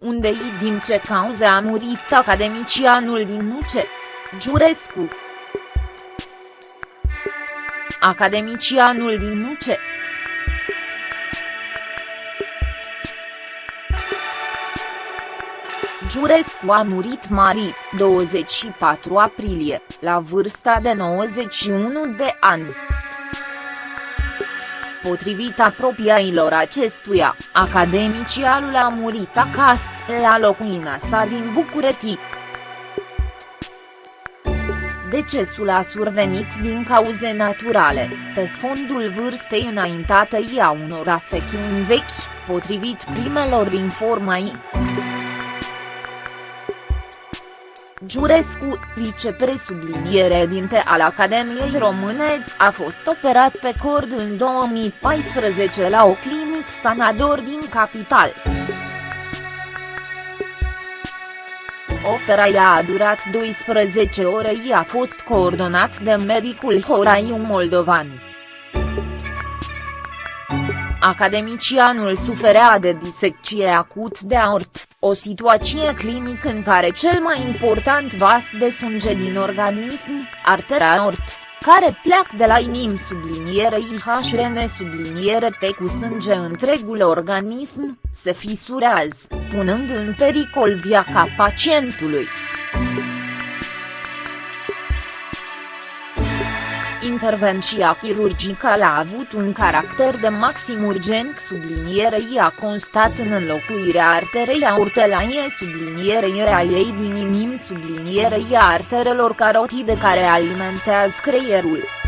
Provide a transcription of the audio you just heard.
unde din ce cauze a murit academicianul din Nuce. Giurescu Academicianul din Nuce Giurescu a murit mari, 24 aprilie, la vârsta de 91 de ani. Potrivit apropiailor acestuia, academicialul a murit acasă, la locuina sa din București. Decesul a survenit din cauze naturale, pe fondul vârstei înaintate a unor afecțiuni vechi, potrivit primelor informații. Giurescu, vicepresubliniere dinte al Academiei Române, a fost operat pe cord în 2014 la o clinic sanador din capital. Opera i-a a durat 12 ore i a fost coordonat de medicul Horaiu Moldovan. Academicianul suferea de disecție acut de aort, o situație clinică în care cel mai important vas de sânge din organism, artera aort, care pleacă de la inim subliniere IHRN subliniere T cu sânge întregul organism, se fisurează, punând în pericol viața pacientului. Intervenția chirurgicală a avut un caracter de maxim urgent sublinierei a constat în înlocuirea arterei aortelaie sublinierei a ei din inim sublinierei a arterelor carotide care alimentează creierul.